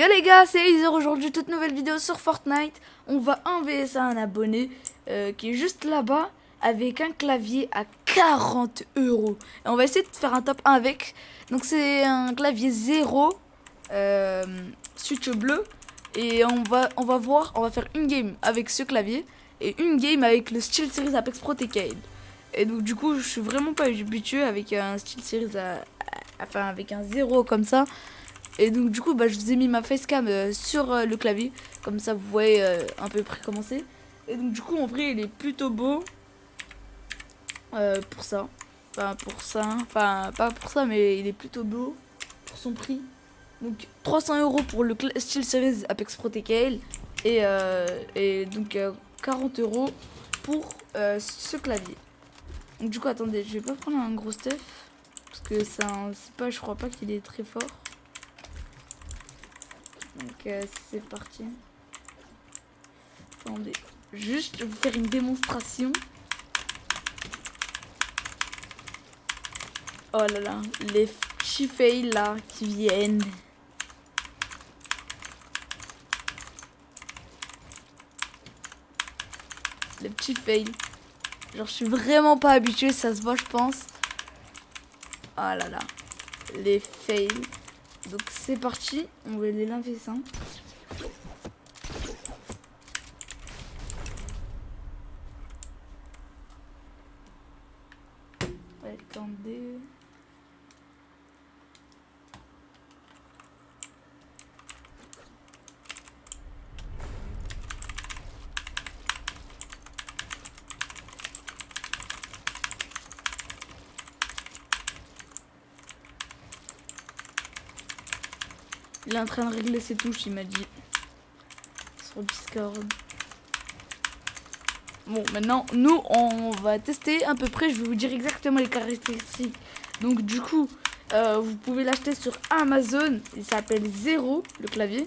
Yo les gars, c'est Elise aujourd'hui, toute nouvelle vidéo sur Fortnite. On va envoyer à un abonné euh, qui est juste là-bas avec un clavier à 40 euros. Et on va essayer de faire un top 1 avec. Donc c'est un clavier 0, euh, switch bleu. Et on va, on va voir, on va faire une game avec ce clavier et une game avec le Steel Series Apex Pro TKL. Et donc du coup, je suis vraiment pas habitué avec un Steel Series, enfin avec un 0 comme ça. Et donc du coup bah, je vous ai mis ma facecam euh, sur euh, le clavier. Comme ça vous voyez euh, un peu près comment c'est. Et donc du coup en vrai il est plutôt beau. pour ça. Enfin pour ça. Enfin pas pour ça mais il est plutôt beau. Pour son prix. Donc 300 euros pour le Steel Series Apex Pro TKL. Et, et donc 40 euros pour ce clavier. Donc du coup attendez je vais pas prendre un gros stuff. Parce que c'est pas je crois pas qu'il est très fort. Donc euh, c'est parti. Attendez, juste vous faire une démonstration. Oh là là, les fails là qui viennent. Les petits fails. Genre je suis vraiment pas habitué, ça se voit je pense. Oh là là, les fails. Donc c'est parti, on va les laver ça. Attendez. Il est en train de régler ses touches, il m'a dit. Sur Discord. Bon, maintenant, nous, on va tester à peu près. Je vais vous dire exactement les caractéristiques. Donc, du coup, euh, vous pouvez l'acheter sur Amazon. Il s'appelle Zero, le clavier.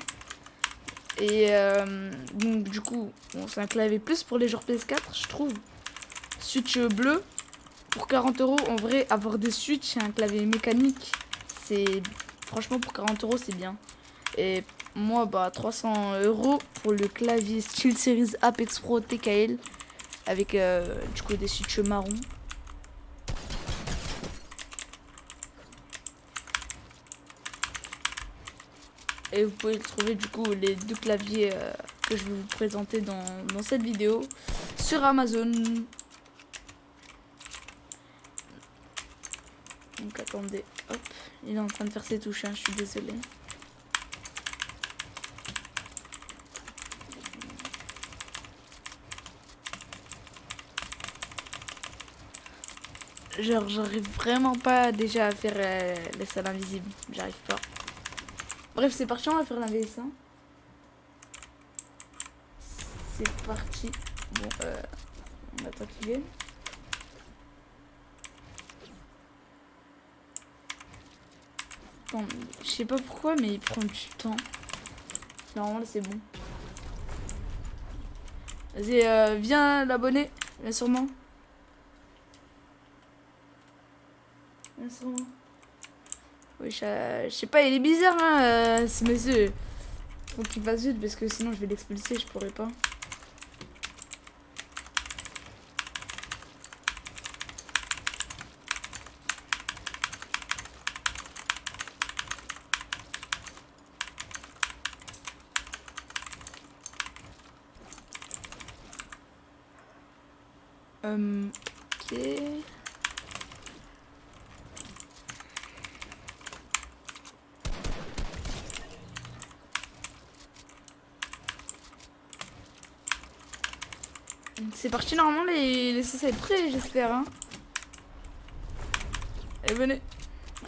Et euh, donc, du coup, c'est un clavier plus pour les joueurs PS4, je trouve. Switch bleu. Pour 40 euros, en vrai, avoir des switches et un clavier mécanique, c'est franchement pour 40 euros c'est bien. Et moi, bah, 300 euros pour le clavier Steel Series Apex Pro TKL avec euh, du coup des switches marron. Et vous pouvez trouver du coup les deux claviers euh, que je vais vous présenter dans, cette vidéo sur Amazon. Donc attendez, hop, il est en train de faire ses touches, hein, je suis désolée. Genre, j'arrive vraiment pas déjà à faire euh, les salles invisibles. J'arrive pas. Bref, c'est parti, on va faire la VS1. C'est parti. Bon, euh, on attend qu'il vienne. je sais pas pourquoi, mais il prend du temps. Normalement, c'est bon. Vas-y, euh, viens l'abonner, bien sûrement. Oui, je, sais pas, il est bizarre, hein, euh, ce monsieur. Faut qu'il fasse vite parce que sinon je vais l'expulser, je pourrais pas. Euh, ok. C'est parti normalement les, les sauces être prêts j'espère hein. Allez venez.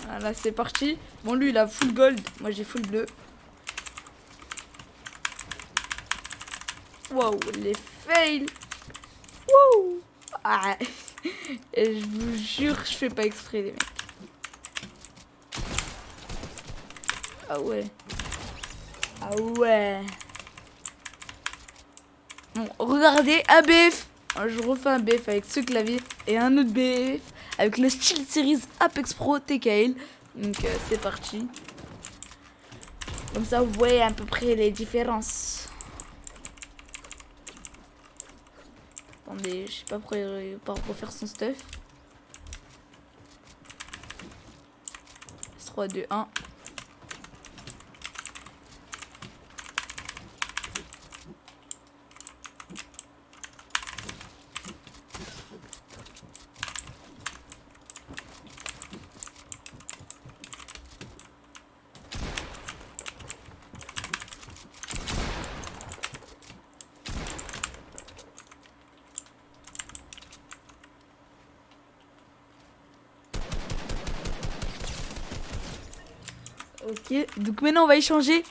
Voilà c'est parti. Bon lui il a full gold. Moi j'ai full bleu. Wow les fails. Wow. Ah. Et je vous jure je fais pas exprès les mecs. Ah ouais. Ah ouais. Bon, regardez, un BF. Je refais un BF avec ce clavier et un autre BF avec le Steel Series Apex Pro TKL. Donc euh, c'est parti. Comme ça, vous voyez à peu près les différences. Attendez, je sais pas pourquoi il pas refaire son stuff. 3, 2, 1. Ok, donc maintenant on va échanger.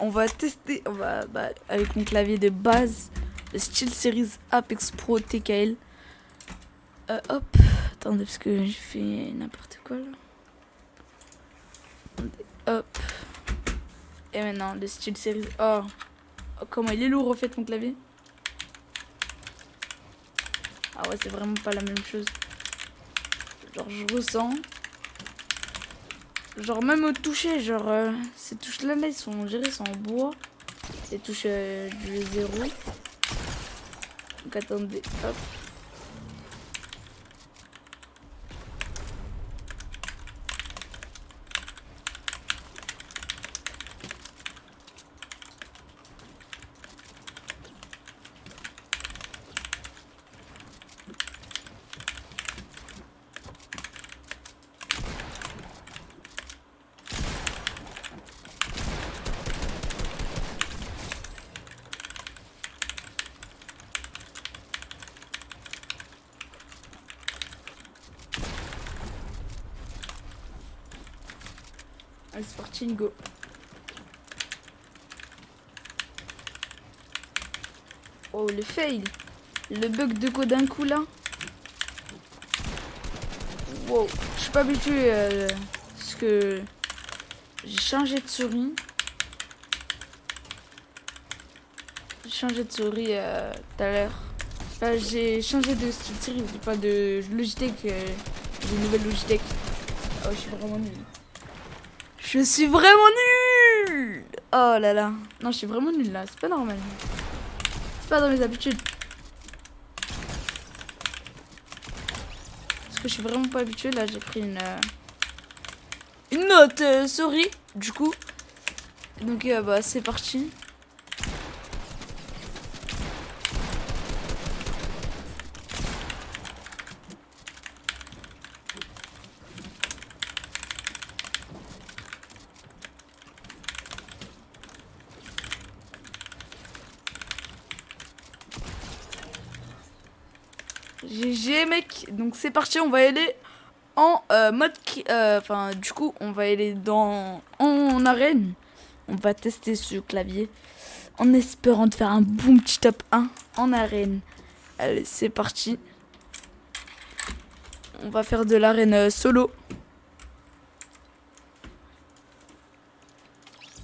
On va tester, on va bah, avec mon clavier de base, le SteelSeries Apex Pro TKL. Euh, hop, attendez parce que j'ai fait n'importe quoi là. hop. Et maintenant le SteelSeries. Oh. oh, comment il est lourd en fait mon clavier. Ah ouais, c'est vraiment pas la même chose. Genre je ressens. Genre même au toucher, genre euh, ces touches là, là ils sont gérées, en bois. Les touches euh, du zéro. Donc attendez, hop. Allez, go. Oh, le fail. Le bug de code d'un coup, là. Wow. Je suis pas habitué à ce que j'ai changé de souris. J'ai changé de souris euh, tout à l'heure. Enfin, j'ai changé de style pas de Logitech. Euh, j'ai une nouvelle Logitech. Oh, je suis vraiment nul. Je suis vraiment nul Oh là là. Non, je suis vraiment nul là. C'est pas normal. C'est pas dans mes habitudes. Parce que je suis vraiment pas habitué. Là, j'ai pris une... Euh, une note euh, souris, du coup. Donc, euh, bah, c'est parti. GG mec, donc c'est parti, on va aller en euh, mode... Euh, enfin, du coup, on va aller dans en arène. On va tester ce clavier en espérant de faire un bon petit top 1 en arène. Allez, c'est parti. On va faire de l'arène euh, solo.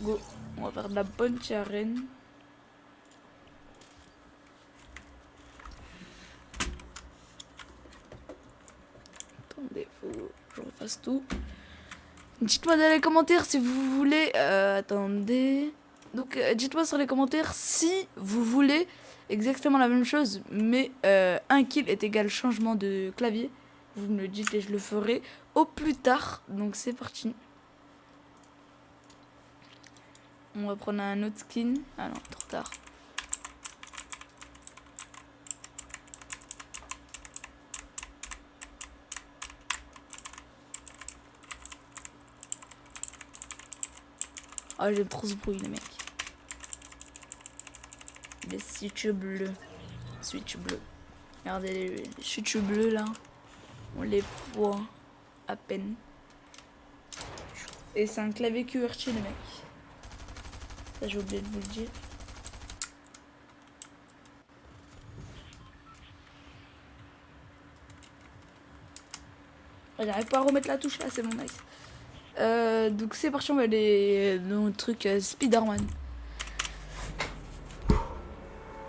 Go. On va faire de la bonne arène. Tout. Dites-moi dans les commentaires si vous voulez... Euh, attendez... Donc euh, dites-moi sur les commentaires si vous voulez exactement la même chose, mais euh, un kill est égal changement de clavier. Vous me le dites et je le ferai au plus tard. Donc c'est parti. On va prendre un autre skin. Ah non, trop tard. Oh, j'aime trop ce bruit, les mecs. Les switches bleus. Switch bleu. Regardez les, les switches bleus là. On les voit à peine. Et c'est un clavier QWERTY, les mecs. Ça, j'ai oublié de vous le dire. J'arrive pas à remettre la touche là, c'est mon nice. Euh, donc c'est parti, on va aller dans le truc euh, Spider-Man.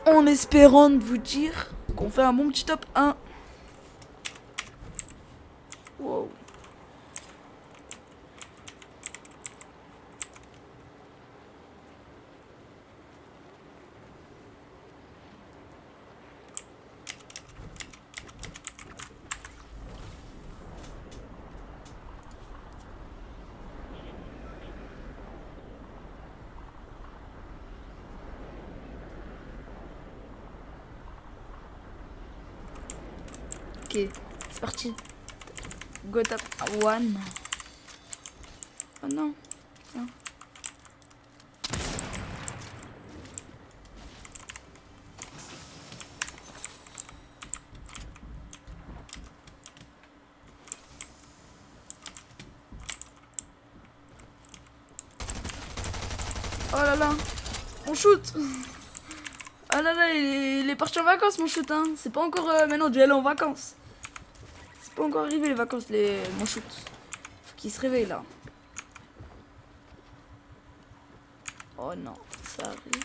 En espérant de vous dire qu'on fait un bon petit top 1. Wow. C'est parti. Go tap one. Oh non. Oh là là, on shoot Oh là là, il est, parti en vacances mon shoot, hein. C'est pas encore euh, maintenant aller en vacances. Encore arrivé les vacances, les mon shoot. Faut se réveille là. Oh non, ça arrive.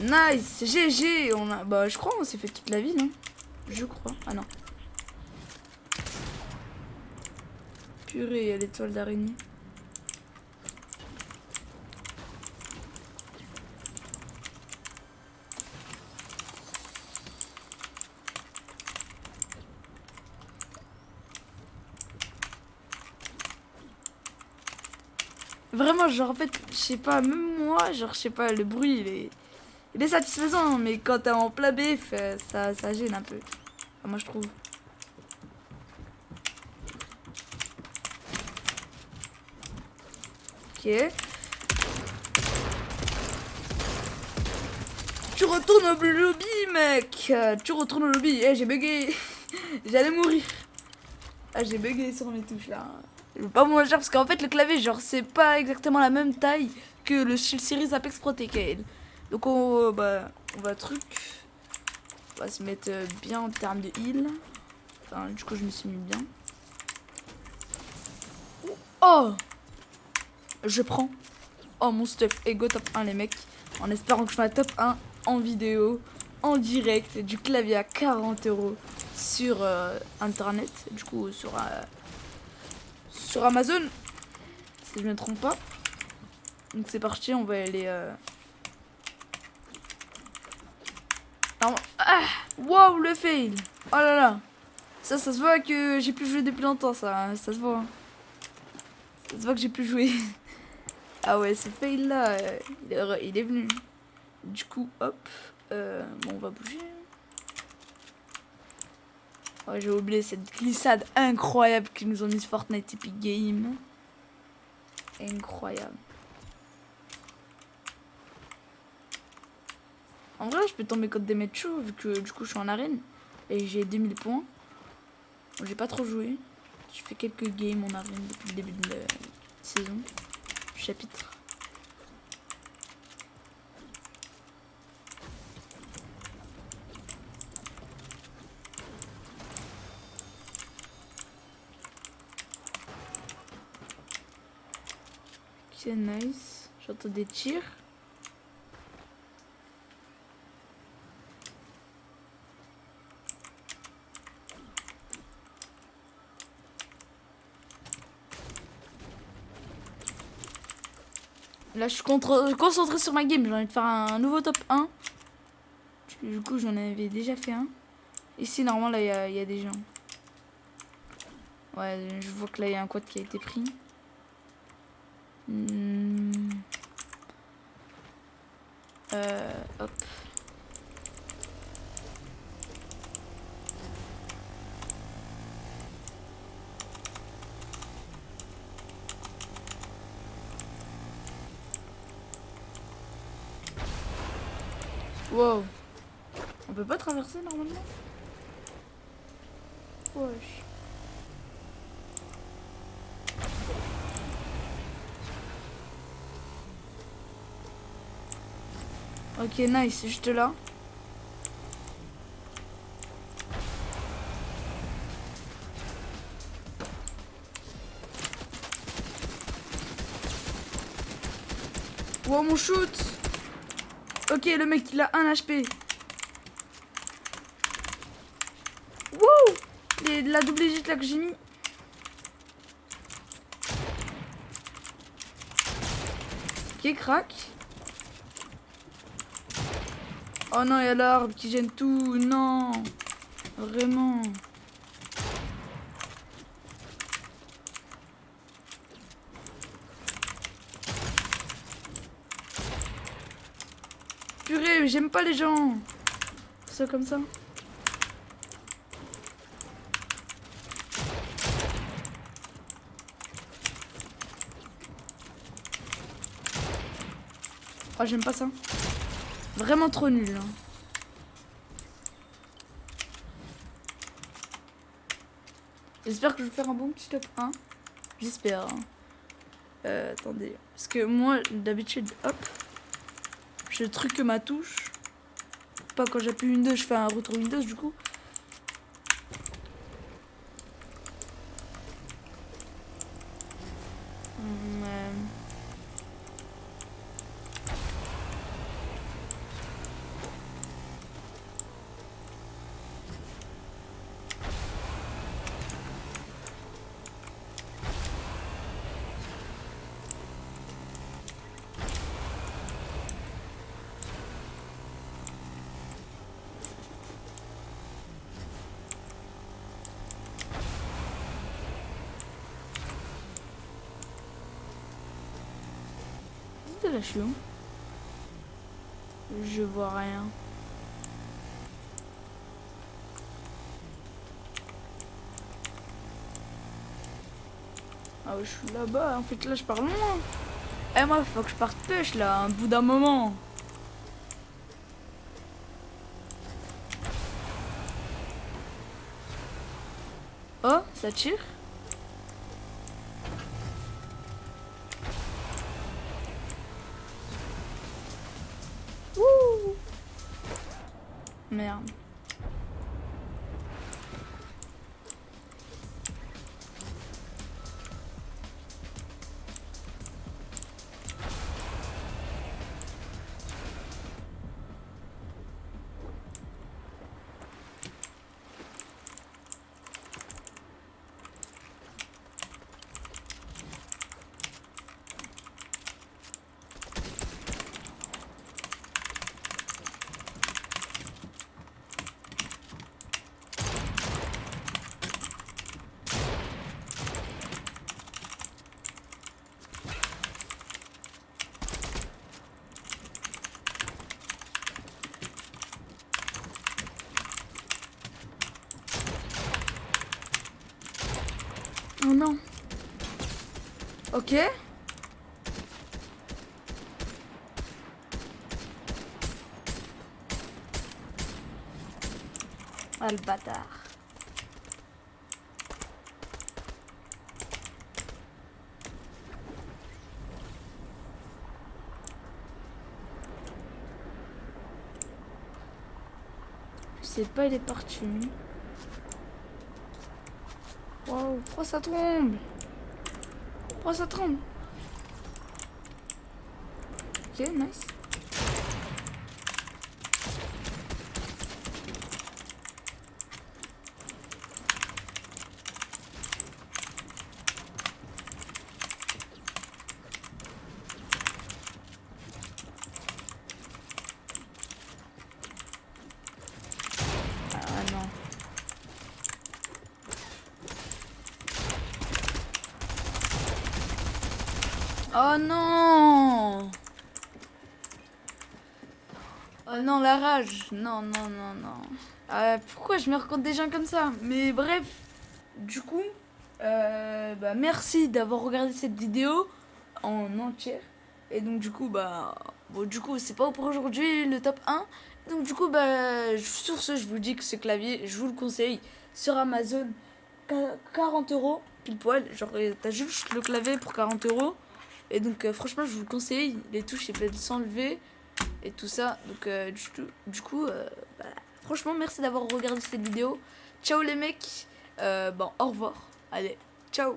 Nice, GG, on a, bah je crois on s'est fait toute la vie, non? Je crois, ah non. Purée, il y a l'étoile d'araignée. Vraiment, genre, en fait, je sais pas, même moi, genre, je sais pas, le bruit, il est, satisfaisant, mais quand t'es en plat BF, ça, ça gêne un peu. moi, je trouve. Ok. Tu retournes au lobby, mec Tu retournes au lobby. Eh, j'ai bugué. J'allais mourir. Ah, j'ai bugué sur mes touches, là. Je veux pas vous parce qu'en fait, le clavier, genre, c'est pas exactement la même taille que le Shield Series Apex Protected. Donc, on, bah, on va truc. On va se mettre bien en termes de heal. Enfin, du coup, je me suis mis bien. Oh je prends. Oh mon stuff et go top 1 les mecs. En espérant que je fasse top 1 en vidéo, en direct, du clavier à 40 euros sur euh, internet, du coup sur, euh, sur Amazon, si je ne me trompe pas. Donc c'est parti, on va aller... Euh... Ah Wow, le fail Oh là là Ça, ça se voit que j'ai plus joué depuis longtemps, ça, ça se voit. Hein. Ça se voit que j'ai plus joué. Ah ouais, ce fail là, euh, il, est, venu. Du coup, hop. Euh, bon, on va bouger. Oh, j'ai oublié cette glissade incroyable qu'ils nous ont mis Fortnite Epic Game. Incroyable. En vrai, je peux tomber contre des mecs chauds vu que du coup je suis en arène. Et j'ai 2000 points. j'ai pas trop joué. Je fais quelques games en arène depuis le début de la saison chapitre. C'est nice. J'entends des tirs. Là, je suis concentré sur ma game. J'ai envie de faire un nouveau top 1. Du coup, j'en avais déjà fait un. Ici, normalement, là, il y, a des gens. Ouais, je vois que là, il y a un quad qui a été pris. Hmm. Euh, hop. Wow. On peut pas traverser normalement? Wesh. Ok, nice, juste là. Wow, mon shoot Ok, le mec, il a un HP. Wouh La double égite là que j'ai mis. Ok, crack. Oh non, il y a l'arbre qui gêne tout. Non. Vraiment. arrêtez, j'aime pas les gens. Ça comme ça. Oh, j'aime pas ça. Vraiment trop nul. Hein. J'espère que je vais faire un bon petit top 1. J'espère. Hein. Euh, attendez. Parce que moi, d'habitude, hop. Je truc ma touche. Pas quand j'appuie Windows, je fais un retour Windows du coup. La Je vois rien. Ah je suis là-bas. En fait, là, je pars loin. Eh, moi, faut que je parte pêche, là, un bout d'un moment. Oh, ça tire Merde. Oh non. Ok. Ah le bâtard. Pas, il est parti. Wow, pourquoi ça tombe? Pourquoi ça tombe Ok, nice. Oh non Oh non, la rage Non, non, non, non. Euh, pourquoi je me raconte des gens comme ça? Mais bref, du coup, euh, bah, merci d'avoir regardé cette vidéo en entière. Et donc du coup, bah, bon, du coup, c'est pas pour aujourd'hui le top 1. Donc du coup, bah, sur ce, je vous dis que ce clavier, je vous le conseille sur Amazon, 40 euros, pile poil. Genre, t'as juste le clavier pour 40 euros. Et donc euh, franchement je vous conseille, les touches ils peuvent s'enlever et tout ça. Donc euh, du, coup, euh, bah, franchement merci d'avoir regardé cette vidéo. Ciao les mecs, bon au revoir, allez, ciao